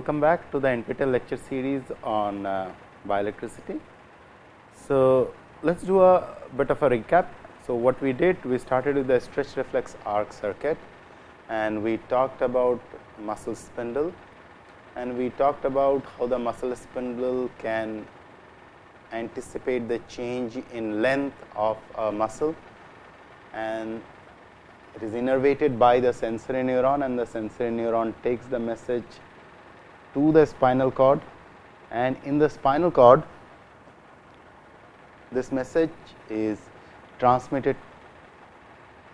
Welcome back to the NPTEL lecture series on uh, bioelectricity. So, let us do a bit of a recap. So, what we did we started with the stretch reflex arc circuit and we talked about muscle spindle and we talked about how the muscle spindle can anticipate the change in length of a muscle and it is innervated by the sensory neuron and the sensory neuron takes the message to the spinal cord. And in the spinal cord this message is transmitted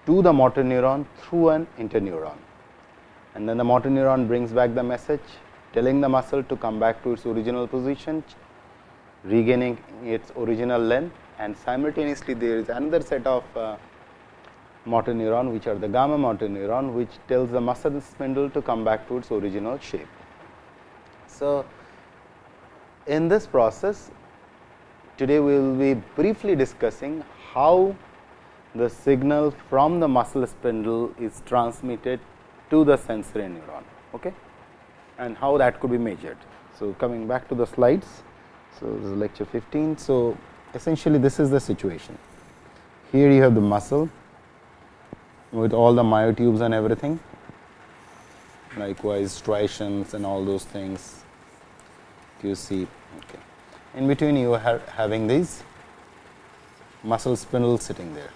to the motor neuron through an interneuron. And then the motor neuron brings back the message telling the muscle to come back to its original position regaining its original length. And simultaneously there is another set of uh, motor neuron which are the gamma motor neuron which tells the muscle spindle to come back to its original shape. So, in this process today we will be briefly discussing how the signal from the muscle spindle is transmitted to the sensory neuron okay? and how that could be measured. So, coming back to the slides. So, this is lecture 15. So, essentially this is the situation. Here you have the muscle with all the myotubes and everything likewise striations and all those things you see okay. in between you are having these muscle spindles sitting there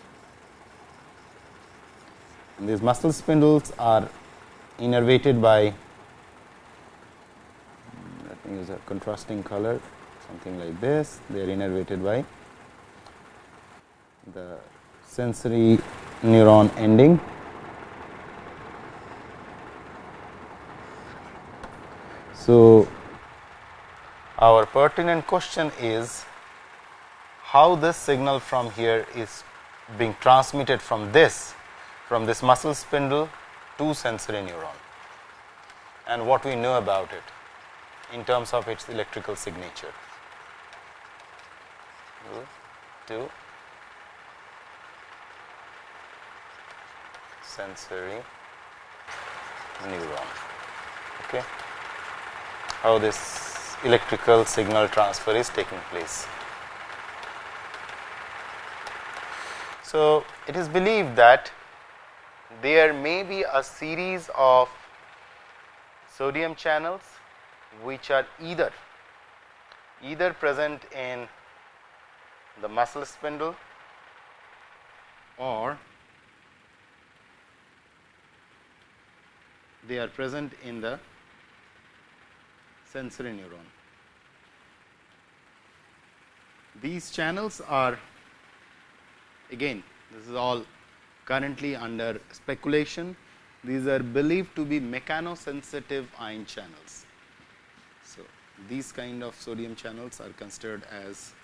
and these muscle spindles are innervated by hmm, let me use a contrasting color something like this they are innervated by the sensory neuron ending. So, our pertinent question is how this signal from here is being transmitted from this from this muscle spindle to sensory neuron and what we know about it in terms of its electrical signature. Two, sensory neuron. Okay. How this electrical signal transfer is taking place. So, it is believed that there may be a series of sodium channels which are either either present in the muscle spindle or they are present in the sensory neuron. These channels are again this is all currently under speculation these are believed to be mechanosensitive ion channels. So, these kind of sodium channels are considered as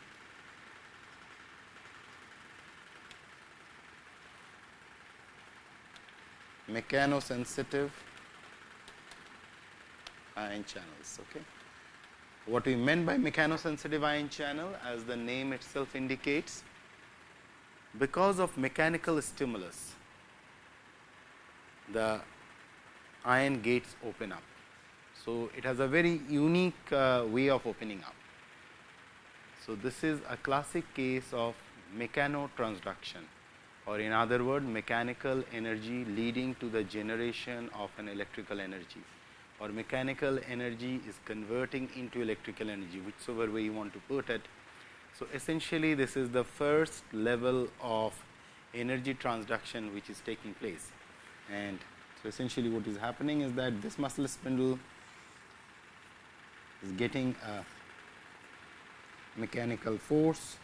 mechanosensitive ion channels. Okay. What we meant by mechanosensitive ion channel as the name itself indicates because of mechanical stimulus the ion gates open up. So, it has a very unique uh, way of opening up. So, this is a classic case of mechanotransduction or in other word mechanical energy leading to the generation of an electrical energy or mechanical energy is converting into electrical energy whichever way you want to put it. So, essentially this is the first level of energy transduction which is taking place. And so essentially what is happening is that this muscle spindle is getting a mechanical force.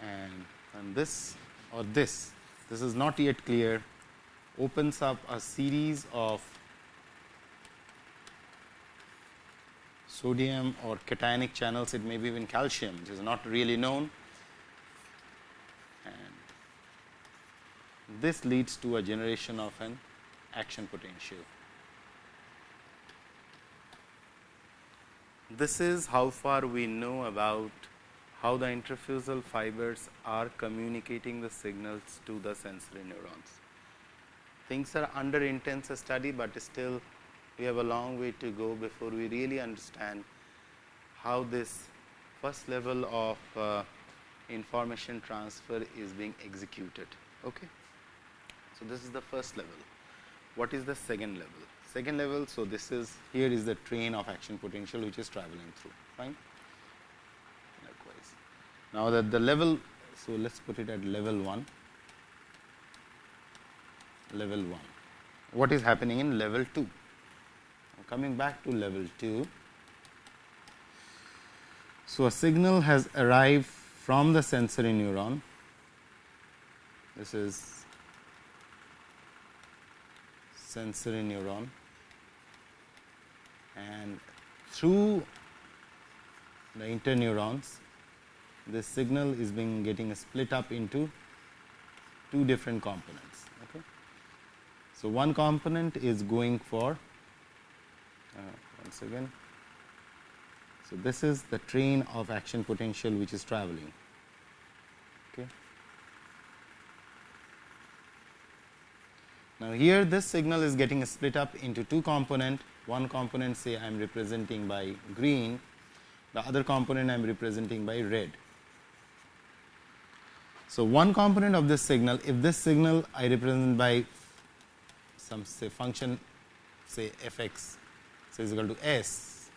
And, and this or this this is not yet clear opens up a series of sodium or cationic channels, it may be even calcium, which is not really known. And this leads to a generation of an action potential. This is how far we know about how the intrafusal fibers are communicating the signals to the sensory neurons. Things are under intense study, but still we have a long way to go before we really understand how this first level of uh, information transfer is being executed. Okay. So, this is the first level. What is the second level? Second level, so this is here is the train of action potential which is traveling through, fine. Likewise. Now, that the level, so let us put it at level 1, level 1. What is happening in level 2? Coming back to level 2, so a signal has arrived from the sensory neuron. This is sensory neuron and through the interneurons this signal is being getting split up into two different components. So, one component is going for uh, once again. So, this is the train of action potential which is traveling. Okay. Now, here this signal is getting split up into two component, one component say I am representing by green, the other component I am representing by red. So, one component of this signal, if this signal I represent by some say function say f x so is equal to s,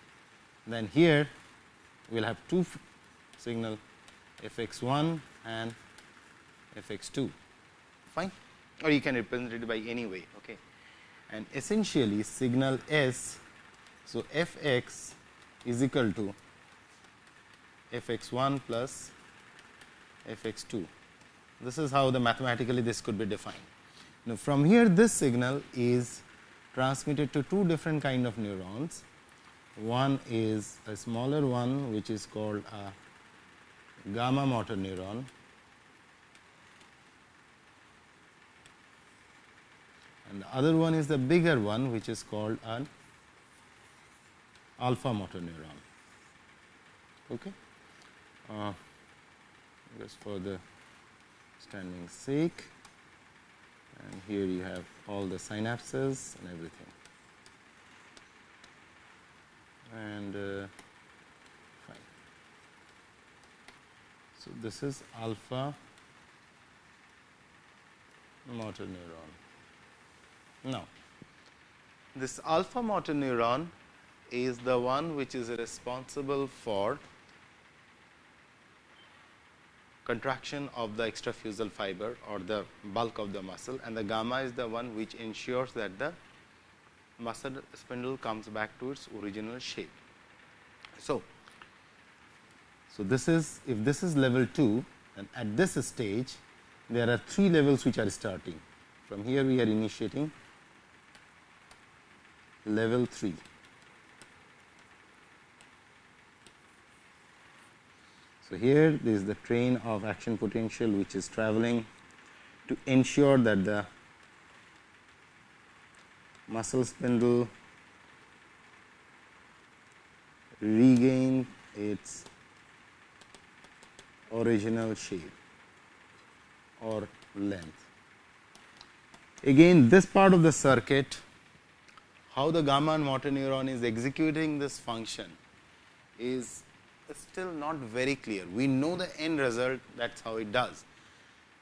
then here we will have two signal f x 1 and f x 2 fine or you can represent it by any way. Okay. And essentially signal S, so f x is equal to f x 1 plus f x 2. This is how the mathematically this could be defined. Now, from here this signal is transmitted to two different kind of neurons. One is a smaller one which is called a gamma motor neuron and the other one is the bigger one which is called an alpha motor neuron. Okay. Uh, just for the standing sake and here you have all the synapses and everything. And uh, fine. So, this is alpha motor neuron. Now, this alpha motor neuron is the one which is responsible for contraction of the extrafusal fiber or the bulk of the muscle and the gamma is the one which ensures that the muscle spindle comes back to its original shape. So, so this is if this is level 2 and at this stage there are three levels which are starting. From here we are initiating level 3. So, here there is the train of action potential which is traveling to ensure that the muscle spindle regain its original shape or length. Again this part of the circuit how the gamma motor neuron is executing this function is still not very clear. We know the end result that is how it does,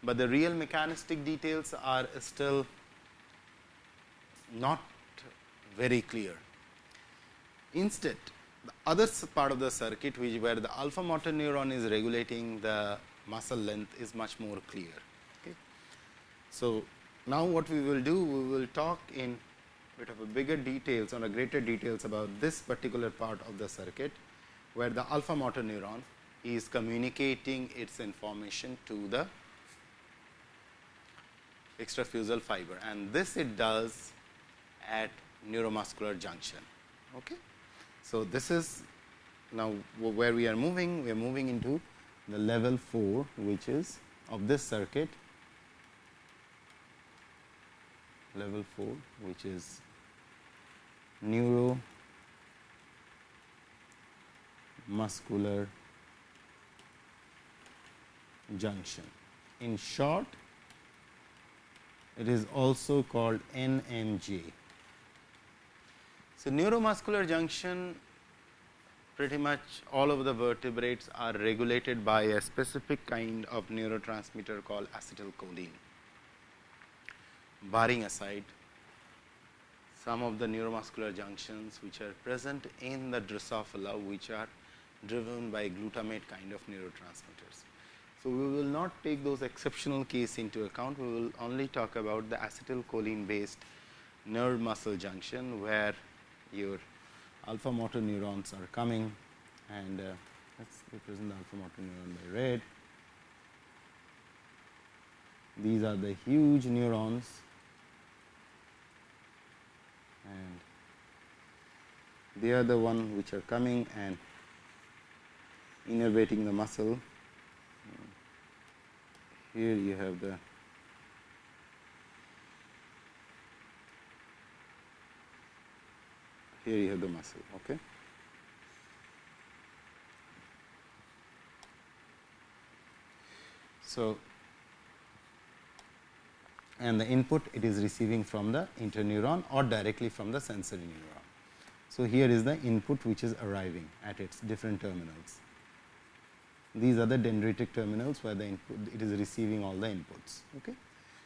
but the real mechanistic details are still not very clear. Instead, the other part of the circuit which where the alpha motor neuron is regulating the muscle length is much more clear. Okay. So, now what we will do, we will talk in bit of a bigger details or a greater details about this particular part of the circuit, where the alpha motor neuron is communicating its information to the extrafusal fiber and this it does at neuromuscular junction. Okay. So, this is now where we are moving, we are moving into the level 4 which is of this circuit level 4 which is neuromuscular junction. In short, it is also called NMJ. So, neuromuscular junction pretty much all of the vertebrates are regulated by a specific kind of neurotransmitter called acetylcholine. Barring aside some of the neuromuscular junctions which are present in the Drosophila which are driven by glutamate kind of neurotransmitters. So, we will not take those exceptional case into account, we will only talk about the acetylcholine based nerve muscle junction, where your alpha motor neurons are coming and uh, let us represent the alpha motor neuron by red. These are the huge neurons and they are the one which are coming and innervating the muscle. Here you have the here you have the muscle okay? So and the input it is receiving from the interneuron or directly from the sensory neuron so here is the input which is arriving at its different terminals these are the dendritic terminals where the input it is receiving all the inputs. Okay.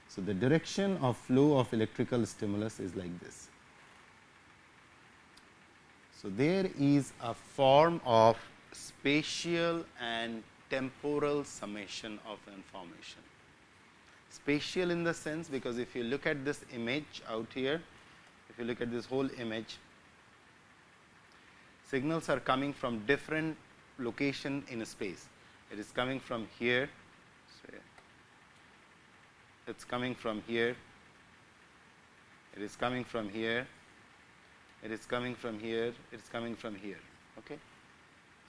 So, the direction of flow of electrical stimulus is like this. So, there is a form of spatial and temporal summation of information. Spatial in the sense because if you look at this image out here, if you look at this whole image, signals are coming from different location in a space it is coming from here, it is coming from here, it is coming from here, it is coming from here, it is coming from here. Okay.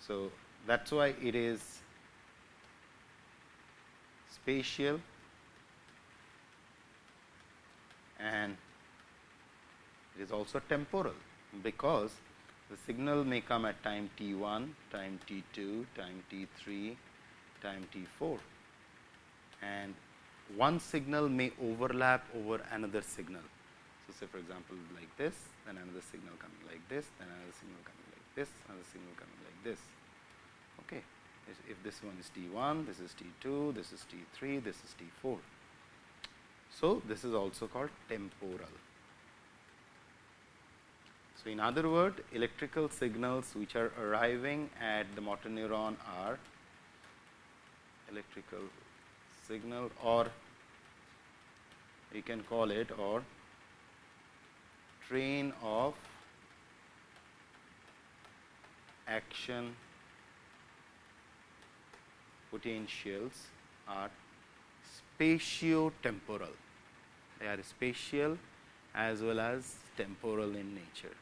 So, that is why it is spatial and it is also temporal, because the signal may come at time t 1, time t 2, time t 3, time t 4 and one signal may overlap over another signal. So, say for example, like this then another signal coming like this then another signal coming like this another signal coming like this. Okay. If this one is t 1 this is t 2 this is t 3 this is t 4. So, this is also called temporal. So, in other word electrical signals which are arriving at the motor neuron are electrical signal or you can call it or train of action potentials are spatio-temporal. They are spatial as well as temporal in nature.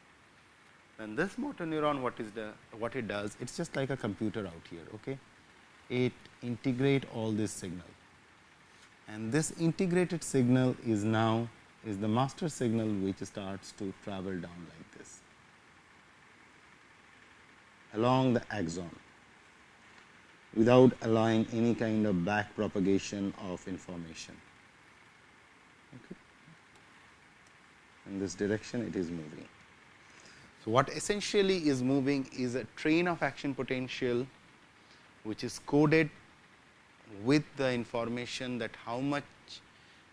And this motor neuron what is the what it does? It is just like a computer out here. Okay? It integrate all this signal and this integrated signal is now is the master signal which starts to travel down like this along the axon without allowing any kind of back propagation of information. Okay. In this direction it is moving. So, what essentially is moving is a train of action potential which is coded with the information that how much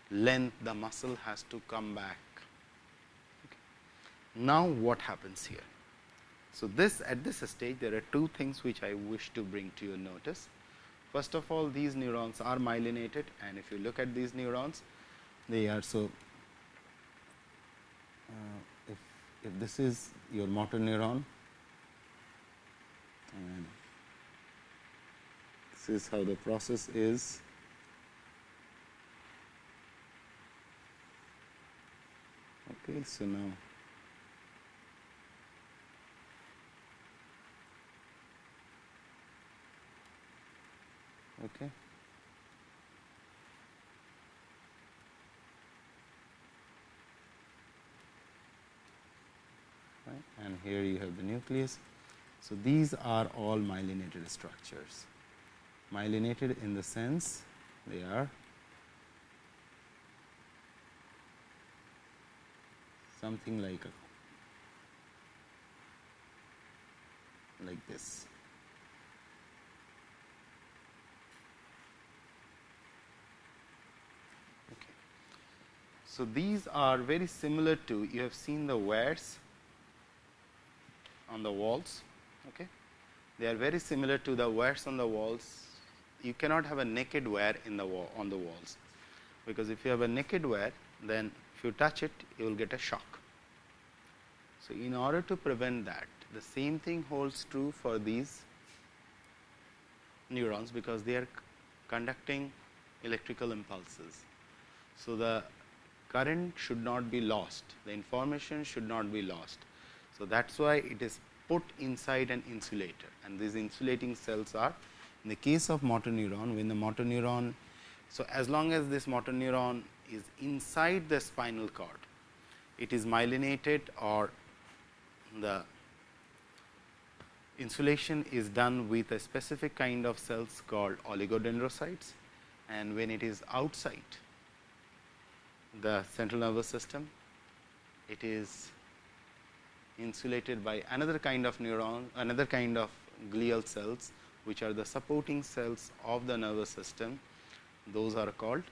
length the muscle has to come back. Okay. Now, what happens here? So, this at this stage there are two things which I wish to bring to your notice. First of all these neurons are myelinated and if you look at these neurons they are so uh, if, if this is your motor neuron and this is how the process is. Okay, so now okay. Right, and here you have the nucleus. So, these are all myelinated structures myelinated in the sense they are something like a like this. Okay. So, these are very similar to you have seen the wires on the walls. Okay. They are very similar to the wires on the walls. You cannot have a naked wire in the wall on the walls, because if you have a naked wire then if you touch it you will get a shock. So, in order to prevent that the same thing holds true for these neurons, because they are conducting electrical impulses. So, the current should not be lost, the information should not be lost. So, that is why it is put inside an insulator and these insulating cells are in the case of motor neuron when the motor neuron. So, as long as this motor neuron is inside the spinal cord, it is myelinated or the insulation is done with a specific kind of cells called oligodendrocytes and when it is outside the central nervous system, it is insulated by another kind of neuron, another kind of glial cells, which are the supporting cells of the nervous system. Those are called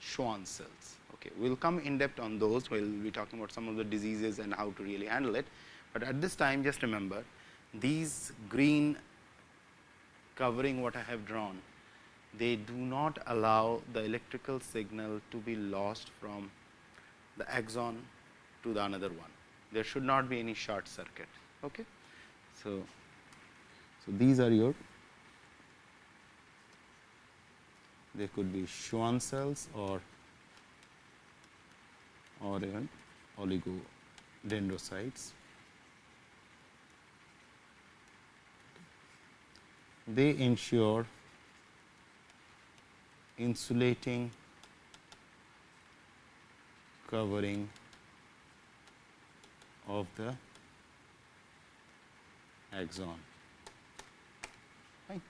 Schwann cells. Okay. We will come in depth on those, we will be talking about some of the diseases and how to really handle it. But at this time just remember these green covering what I have drawn, they do not allow the electrical signal to be lost from the axon to the another one. There should not be any short circuit. Okay. So, so these are your they could be Schwann cells or or even oligodendrocytes. they ensure insulating covering of the axon. Right.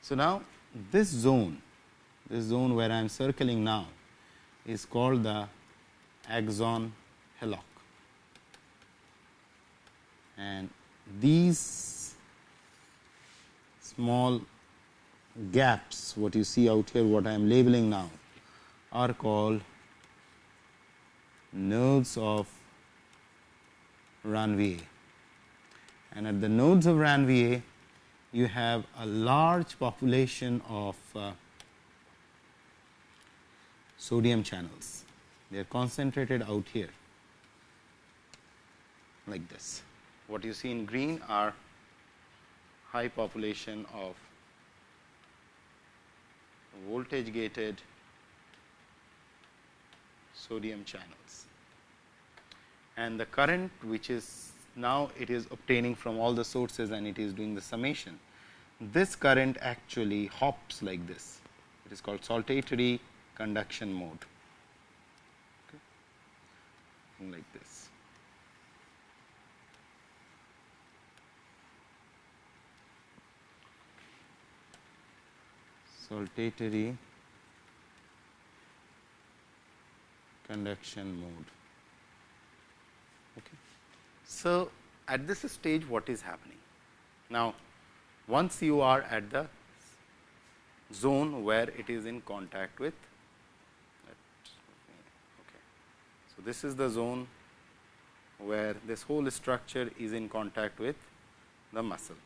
So, now this zone, this zone where I am circling now is called the axon hillock and these small gaps what you see out here what I am labeling now are called nodes of Ranvier. And at the nodes of Ranvier you have a large population of uh, sodium channels they are concentrated out here like this what you see in green are high population of voltage gated sodium channels. And the current which is now it is obtaining from all the sources and it is doing the summation. This current actually hops like this, it is called saltatory conduction mode okay. like this. saltatory conduction mode. Okay. So, at this stage what is happening? Now, once you are at the zone where it is in contact with okay. This is the zone where this whole structure is in contact with the muscle.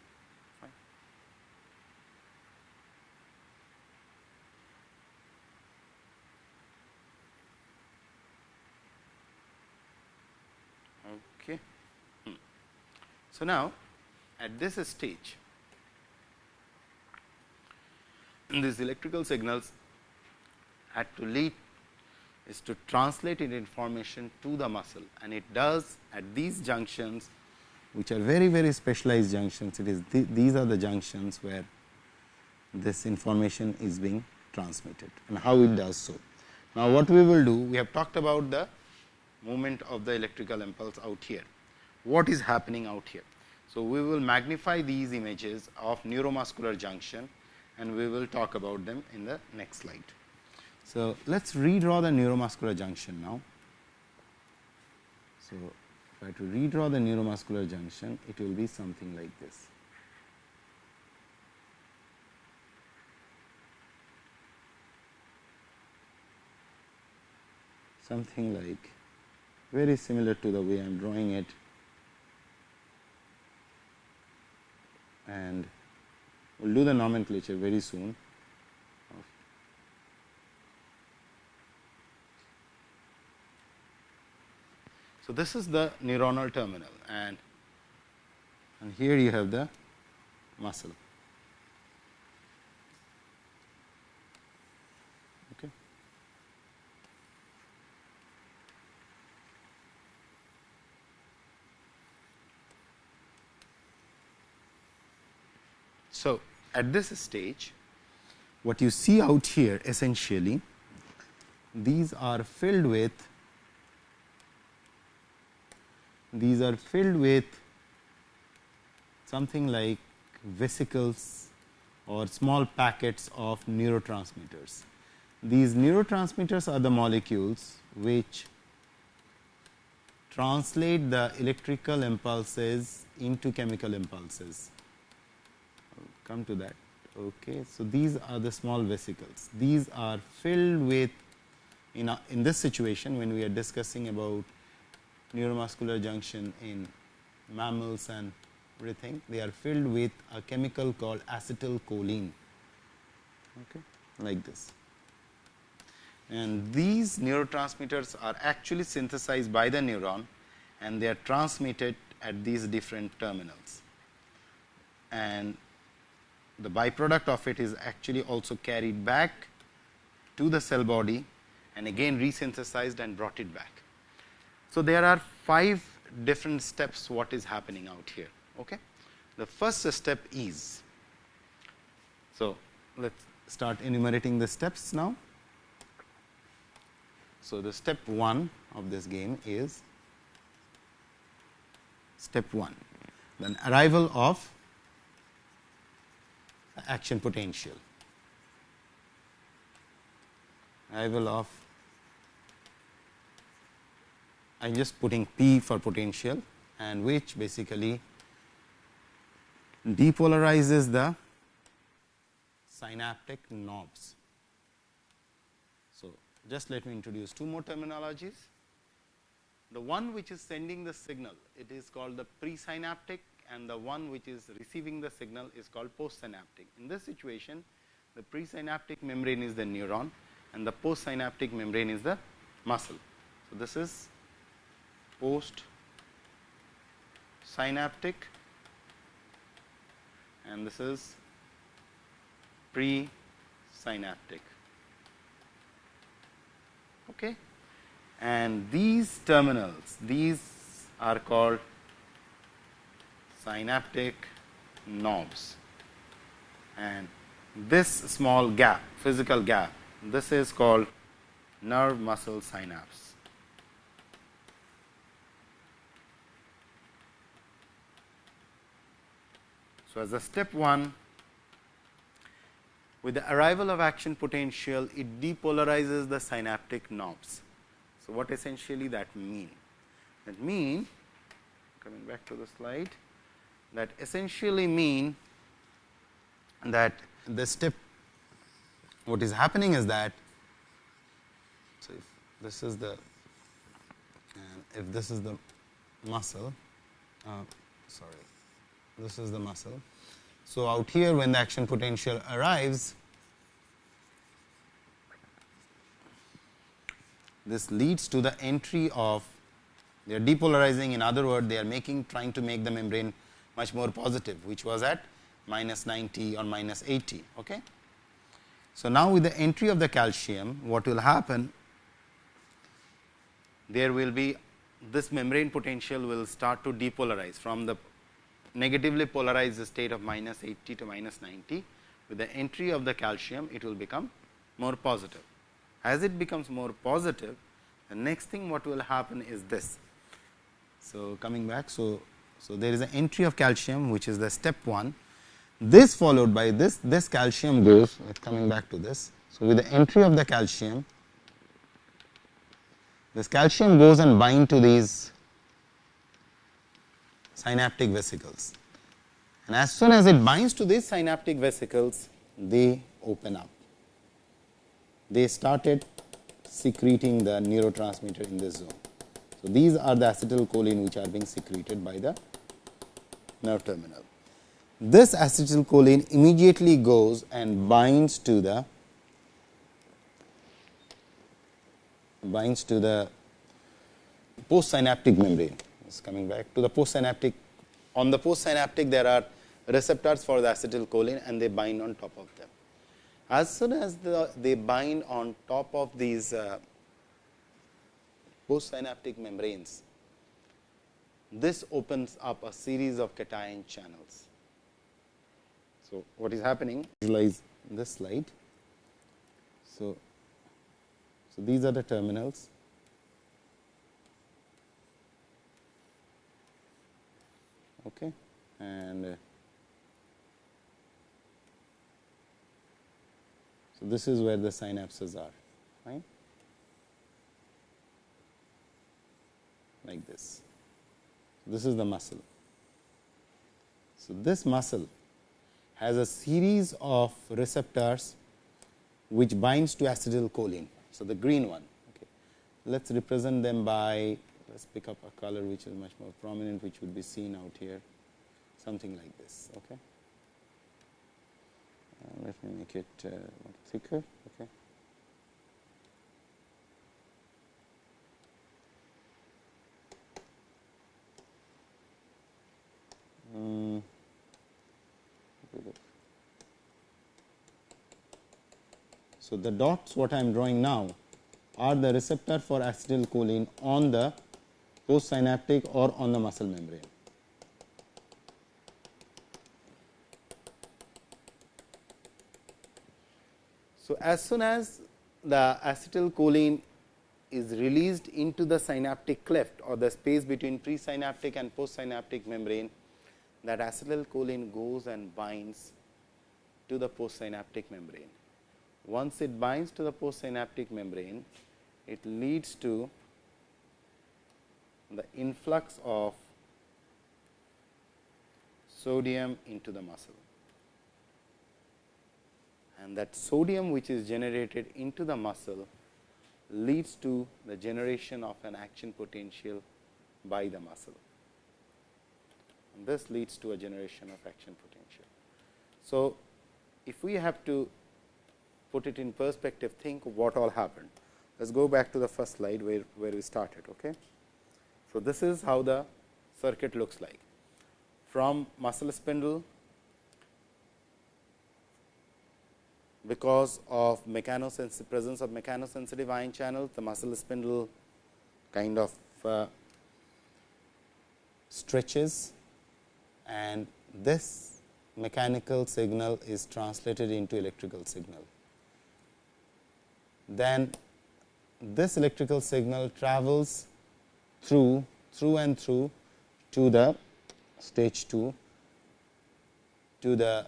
Okay. Hmm. So, now at this stage these electrical signals had to lead is to translate in information to the muscle and it does at these junctions which are very very specialized junctions it is th these are the junctions where this information is being transmitted and how it does so. Now, what we will do we have talked about the movement of the electrical impulse out here what is happening out here. So, we will magnify these images of neuromuscular junction and we will talk about them in the next slide. So, let us redraw the neuromuscular junction now. So, if I to redraw the neuromuscular junction, it will be something like this. Something like very similar to the way I am drawing it and we will do the nomenclature very soon. So, this is the neuronal terminal and, and here you have the muscle. Okay. So, at this stage what you see out here essentially these are filled with these are filled with something like vesicles or small packets of neurotransmitters. These neurotransmitters are the molecules which translate the electrical impulses into chemical impulses. Come to that. Okay. So, these are the small vesicles. These are filled with in, a, in this situation when we are discussing about neuromuscular junction in mammals and everything, they are filled with a chemical called acetylcholine, okay, like this. And these neurotransmitters are actually synthesized by the neuron and they are transmitted at these different terminals. And the byproduct of it is actually also carried back to the cell body and again resynthesized and brought it back. So, there are 5 different steps what is happening out here. Okay. The first step is, so let us start enumerating the steps now. So, the step 1 of this game is step 1, then arrival of action potential, arrival of I am just putting P for potential and which basically depolarizes the synaptic knobs. So, just let me introduce two more terminologies. The one which is sending the signal, it is called the presynaptic and the one which is receiving the signal is called postsynaptic. In this situation, the presynaptic membrane is the neuron and the postsynaptic membrane is the muscle. So, this is post synaptic and this is pre synaptic. Okay. And these terminals, these are called synaptic knobs and this small gap, physical gap, this is called nerve muscle synapse. So, as a step 1 with the arrival of action potential it depolarizes the synaptic knobs. So, what essentially that mean? That mean coming back to the slide that essentially mean that the step what is happening is that so if this is the and if this is the muscle uh, sorry this is the muscle. So, out here when the action potential arrives, this leads to the entry of they are depolarizing in other words they are making trying to make the membrane much more positive which was at minus 90 or minus 80. Okay. So, now with the entry of the calcium what will happen there will be this membrane potential will start to depolarize from the negatively polarized state of minus 80 to minus 90 with the entry of the calcium it will become more positive. As it becomes more positive the next thing what will happen is this. So, coming back. So, so there is an entry of calcium which is the step 1 this followed by this this calcium goes coming back to this. So, with the entry of the calcium this calcium goes and bind to these synaptic vesicles. And as soon as it binds to these synaptic vesicles, they open up. They started secreting the neurotransmitter in this zone. So, these are the acetylcholine which are being secreted by the nerve terminal. This acetylcholine immediately goes and binds to the binds to the postsynaptic membrane. Coming back to the postsynaptic. On the postsynaptic, there are receptors for the acetylcholine and they bind on top of them. As soon as the, they bind on top of these uh, postsynaptic membranes, this opens up a series of cation channels. So, what is happening? Visualize this slide. So, so these are the terminals. Okay, and uh, so this is where the synapses are, right? Like this. This is the muscle. So, this muscle has a series of receptors which binds to acetylcholine. So, the green one. Okay. Let us represent them by let us pick up a color which is much more prominent which would be seen out here something like this. Okay. Uh, let me make it uh, thicker. Okay. Mm. So, the dots what I am drawing now are the receptor for acetylcholine on the postsynaptic or on the muscle membrane. So, as soon as the acetylcholine is released into the synaptic cleft or the space between presynaptic and postsynaptic membrane, that acetylcholine goes and binds to the postsynaptic membrane. Once it binds to the postsynaptic membrane, it leads to the influx of sodium into the muscle. And that sodium which is generated into the muscle leads to the generation of an action potential by the muscle. And this leads to a generation of action potential. So, if we have to put it in perspective, think what all happened. Let us go back to the first slide where, where we started. Okay? So, this is how the circuit looks like. From muscle spindle, because of presence of mechanosensitive ion channels, the muscle spindle kind of uh, stretches and this mechanical signal is translated into electrical signal. Then this electrical signal travels through through and through to the stage 2 to the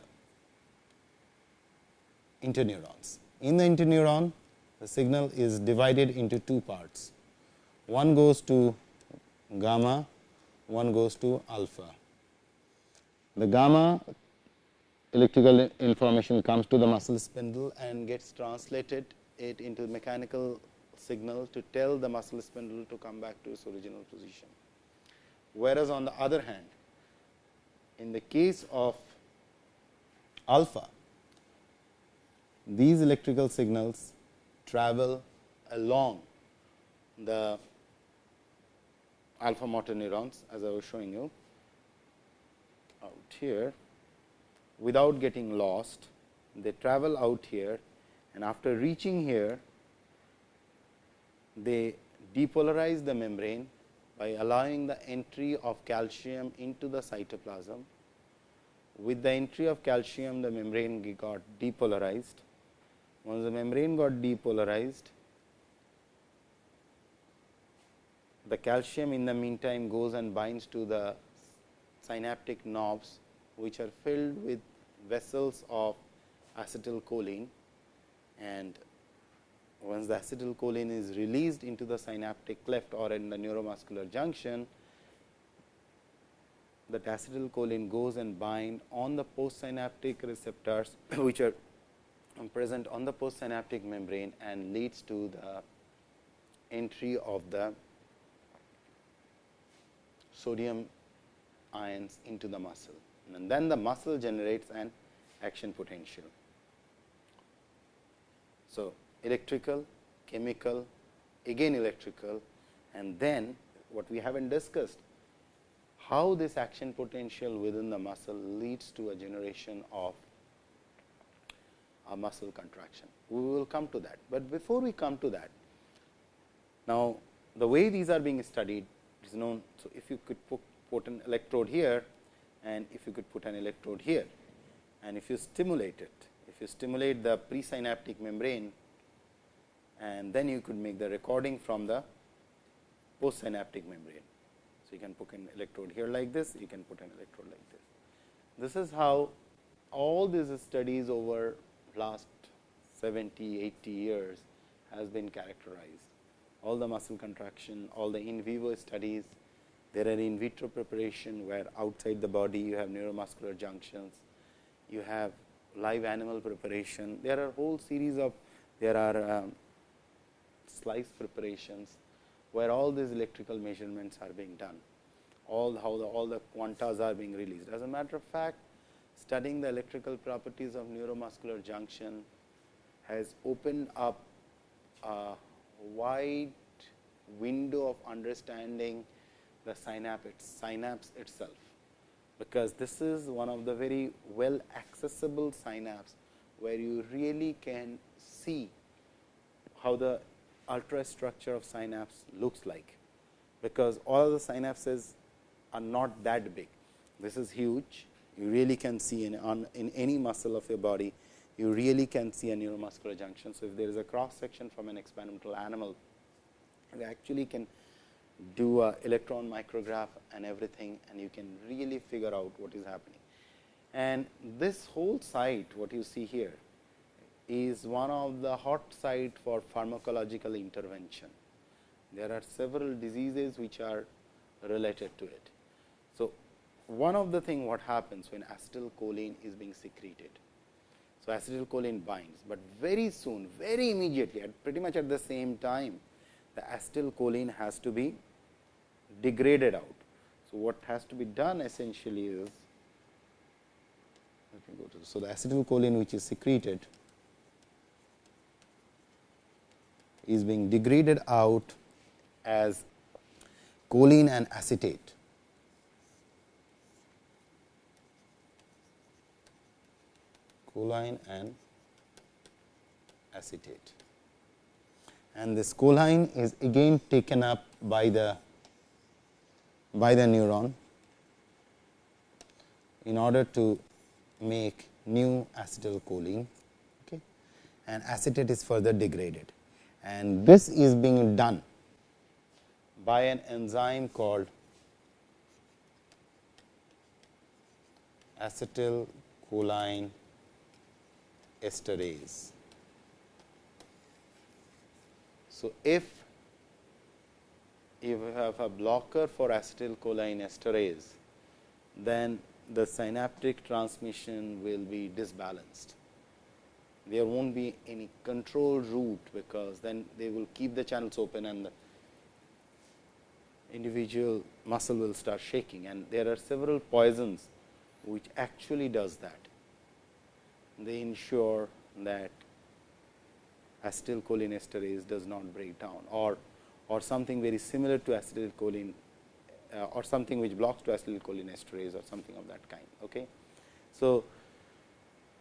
interneurons. In the interneuron, the signal is divided into two parts. One goes to gamma, one goes to alpha. The gamma electrical information comes to the muscle spindle and gets translated it into mechanical signal to tell the muscle spindle to come back to its original position. Whereas, on the other hand, in the case of alpha, these electrical signals travel along the alpha motor neurons as I was showing you out here without getting lost. They travel out here and after reaching here they depolarize the membrane by allowing the entry of calcium into the cytoplasm. With the entry of calcium, the membrane got depolarized. Once the membrane got depolarized, the calcium in the meantime goes and binds to the synaptic knobs, which are filled with vesicles of acetylcholine and once the acetylcholine is released into the synaptic cleft or in the neuromuscular junction, that acetylcholine goes and bind on the postsynaptic receptors, which are present on the postsynaptic membrane and leads to the entry of the sodium ions into the muscle and then the muscle generates an action potential. So, electrical, chemical, again electrical and then what we haven't discussed how this action potential within the muscle leads to a generation of a muscle contraction. We will come to that, but before we come to that, now the way these are being studied is known. So, if you could put, an electrode here and if you could put an electrode here and if you stimulate it, if you stimulate the presynaptic membrane and then you could make the recording from the postsynaptic membrane. So, you can put an electrode here like this, you can put an electrode like this. This is how all these studies over last 70, 80 years has been characterized. All the muscle contraction, all the in vivo studies, there are in vitro preparation where outside the body you have neuromuscular junctions, you have live animal preparation. There are whole series of, there are um, slice preparations where all these electrical measurements are being done, all how the, all the quantas are being released. As a matter of fact, studying the electrical properties of neuromuscular junction has opened up a wide window of understanding the synapse, synapse itself, because this is one of the very well accessible synapse, where you really can see how the ultrastructure of synapse looks like, because all the synapses are not that big. This is huge. You really can see in, on, in any muscle of your body, you really can see a neuromuscular junction. So, if there is a cross section from an experimental animal, you actually can do a electron micrograph and everything and you can really figure out what is happening. And this whole site what you see here is one of the hot site for pharmacological intervention. There are several diseases which are related to it. So, one of the thing what happens when acetylcholine is being secreted. So, acetylcholine binds, but very soon, very immediately at pretty much at the same time, the acetylcholine has to be degraded out. So, what has to be done essentially is, let me go to, so the acetylcholine which is secreted is being degraded out as choline and acetate. choline and acetate. And this choline is again taken up by the by the neuron in order to make new acetylcholine okay, and acetate is further degraded and this is being done by an enzyme called acetylcholine esterase. So, if you have a blocker for acetylcholine esterase, then the synaptic transmission will be disbalanced. There not be any control route, because then they will keep the channels open and the individual muscle will start shaking and there are several poisons which actually does that. They ensure that acetylcholine esterase does not break down or or something very similar to acetylcholine uh, or something which blocks to acetylcholine esterase or something of that kind. Okay. So,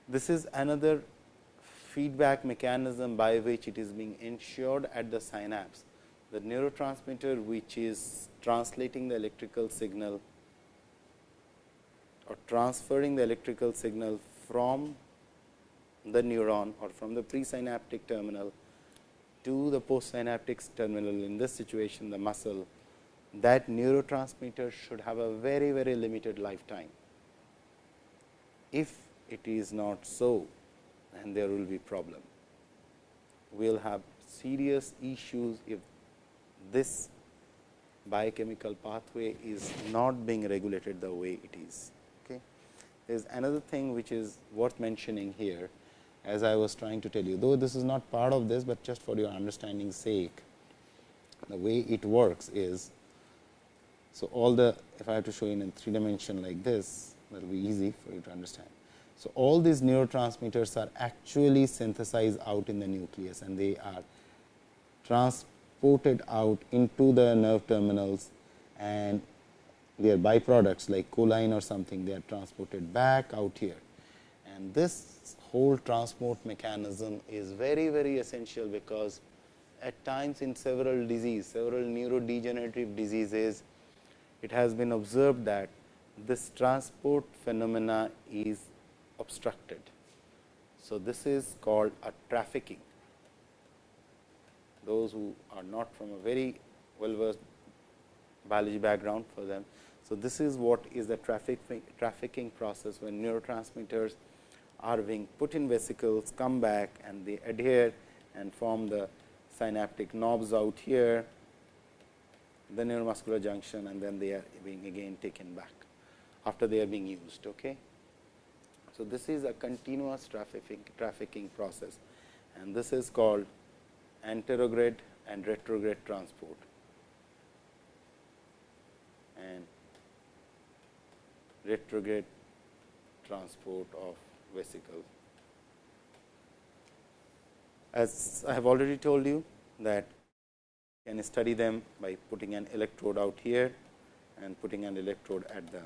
this is another feedback mechanism by which it is being ensured at the synapse the neurotransmitter which is translating the electrical signal or transferring the electrical signal from the neuron or from the presynaptic terminal to the postsynaptic terminal in this situation the muscle that neurotransmitter should have a very very limited lifetime. If it is not so then there will be problem. We will have serious issues if this biochemical pathway is not being regulated the way it is. Okay. There is another thing which is worth mentioning here as I was trying to tell you, though this is not part of this, but just for your understanding sake, the way it works is, so all the, if I have to show you in three dimension like this, that will be easy for you to understand. So, all these neurotransmitters are actually synthesized out in the nucleus and they are transported out into the nerve terminals and their byproducts like choline or something they are transported back out here. And this whole transport mechanism is very very essential because at times in several disease, several neurodegenerative diseases, it has been observed that this transport phenomena is obstructed. So, this is called a trafficking. Those who are not from a very well versed biology background for them. So, this is what is the trafficking, trafficking process when neurotransmitters are being put in vesicles, come back and they adhere and form the synaptic knobs out here, the neuromuscular junction and then they are being again taken back after they are being used. Okay. So, this is a continuous trafficking, trafficking process and this is called anterograde and retrograde transport and retrograde transport of vesicles. As I have already told you that you can study them by putting an electrode out here and putting an electrode at the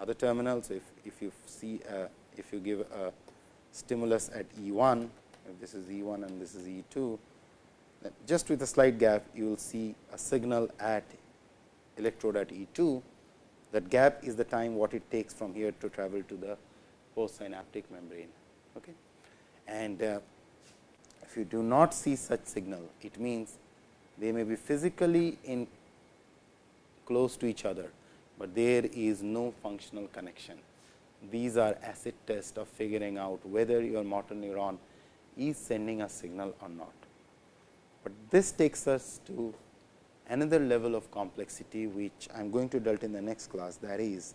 other terminals. If, if you see a, if you give a stimulus at E 1, if this is E 1 and this is E 2, just with a slight gap you will see a signal at electrode at E 2. That gap is the time what it takes from here to travel to the postsynaptic membrane. Okay. And uh, if you do not see such signal, it means they may be physically in close to each other, but there is no functional connection. These are acid tests of figuring out whether your motor neuron is sending a signal or not. But this takes us to another level of complexity, which I am going to dealt in the next class that is